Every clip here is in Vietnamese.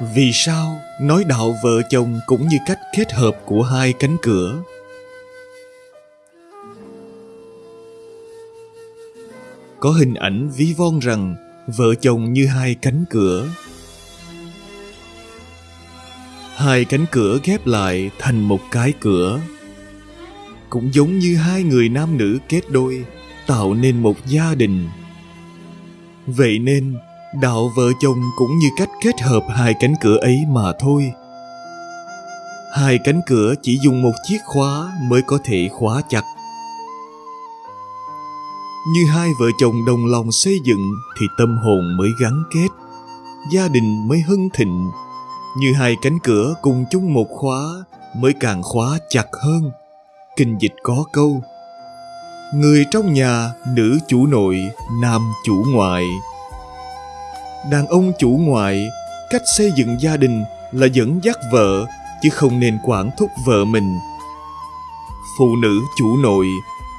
Vì sao nói đạo vợ chồng cũng như cách kết hợp của hai cánh cửa? Có hình ảnh ví von rằng vợ chồng như hai cánh cửa. Hai cánh cửa ghép lại thành một cái cửa. Cũng giống như hai người nam nữ kết đôi, tạo nên một gia đình. Vậy nên đạo vợ chồng cũng như cách kết hợp hai cánh cửa ấy mà thôi. Hai cánh cửa chỉ dùng một chiếc khóa mới có thể khóa chặt. Như hai vợ chồng đồng lòng xây dựng thì tâm hồn mới gắn kết, gia đình mới hưng thịnh. Như hai cánh cửa cùng chung một khóa mới càng khóa chặt hơn. Kinh dịch có câu, người trong nhà nữ chủ nội, nam chủ ngoại đàn ông chủ ngoại, cách xây dựng gia đình là dẫn dắt vợ, chứ không nên quản thúc vợ mình. Phụ nữ chủ nội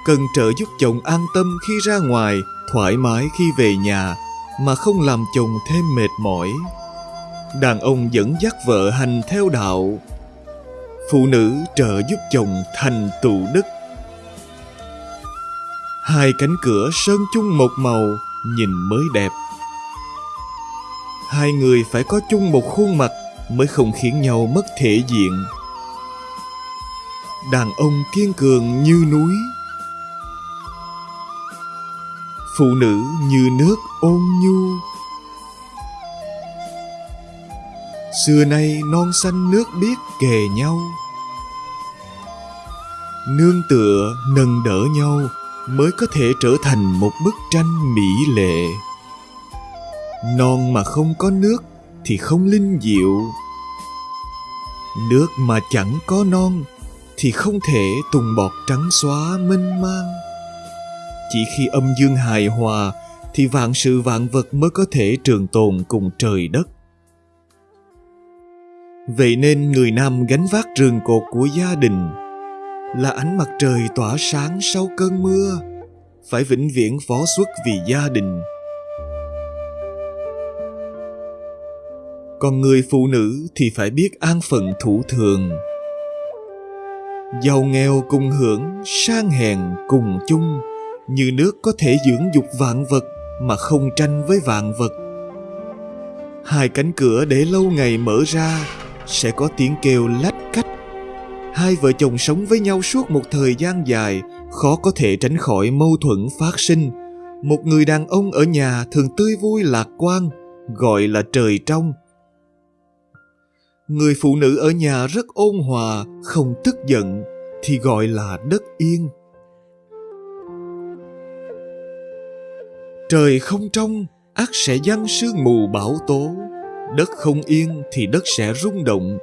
cần trợ giúp chồng an tâm khi ra ngoài, thoải mái khi về nhà, mà không làm chồng thêm mệt mỏi. Đàn ông dẫn dắt vợ hành theo đạo. Phụ nữ trợ giúp chồng thành tụ đức. Hai cánh cửa sơn chung một màu, nhìn mới đẹp hai người phải có chung một khuôn mặt mới không khiến nhau mất thể diện. Đàn ông kiên cường như núi. Phụ nữ như nước ôn nhu. Xưa nay non xanh nước biết kề nhau. Nương tựa nâng đỡ nhau mới có thể trở thành một bức tranh mỹ lệ non mà không có nước thì không linh diệu. Nước mà chẳng có non thì không thể tùng bọt trắng xóa mênh mang. Chỉ khi âm dương hài hòa thì vạn sự vạn vật mới có thể trường tồn cùng trời đất. Vậy nên người nam gánh vác rường cột của gia đình là ánh mặt trời tỏa sáng sau cơn mưa, phải vĩnh viễn phó xuất vì gia đình. Còn người phụ nữ thì phải biết an phận thủ thường. Giàu nghèo cùng hưởng, sang hèn cùng chung. Như nước có thể dưỡng dục vạn vật mà không tranh với vạn vật. Hai cánh cửa để lâu ngày mở ra, sẽ có tiếng kêu lách cách. Hai vợ chồng sống với nhau suốt một thời gian dài, khó có thể tránh khỏi mâu thuẫn phát sinh. Một người đàn ông ở nhà thường tươi vui lạc quan, gọi là trời trong người phụ nữ ở nhà rất ôn hòa, không tức giận, thì gọi là đất yên. Trời không trong, ác sẽ giăng sương mù bão tố. Đất không yên thì đất sẽ rung động.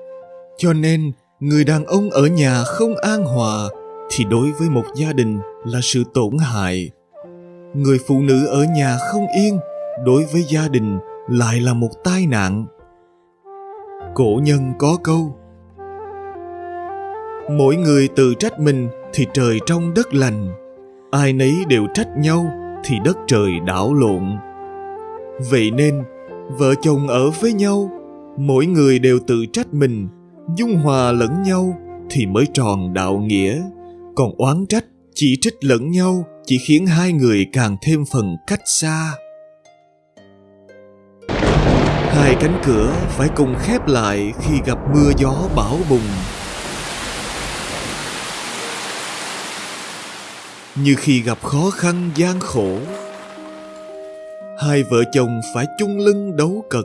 Cho nên, người đàn ông ở nhà không an hòa, thì đối với một gia đình là sự tổn hại. Người phụ nữ ở nhà không yên, đối với gia đình lại là một tai nạn cổ nhân có câu. Mỗi người tự trách mình thì trời trong đất lành, ai nấy đều trách nhau thì đất trời đảo lộn. Vậy nên, vợ chồng ở với nhau, mỗi người đều tự trách mình, dung hòa lẫn nhau thì mới tròn đạo nghĩa. Còn oán trách, chỉ trích lẫn nhau chỉ khiến hai người càng thêm phần cách xa hai cánh cửa phải cùng khép lại khi gặp mưa gió bão bùng. Như khi gặp khó khăn, gian khổ, hai vợ chồng phải chung lưng đấu cật.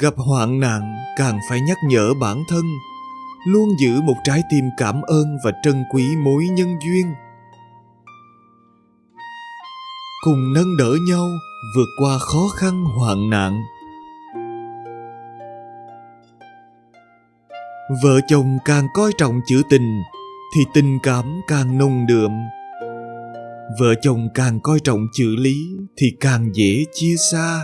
Gặp hoạn nạn, càng phải nhắc nhở bản thân, luôn giữ một trái tim cảm ơn và trân quý mối nhân duyên cùng nâng đỡ nhau vượt qua khó khăn hoạn nạn. Vợ chồng càng coi trọng chữ tình thì tình cảm càng nồng đượm. Vợ chồng càng coi trọng chữ lý thì càng dễ chia xa.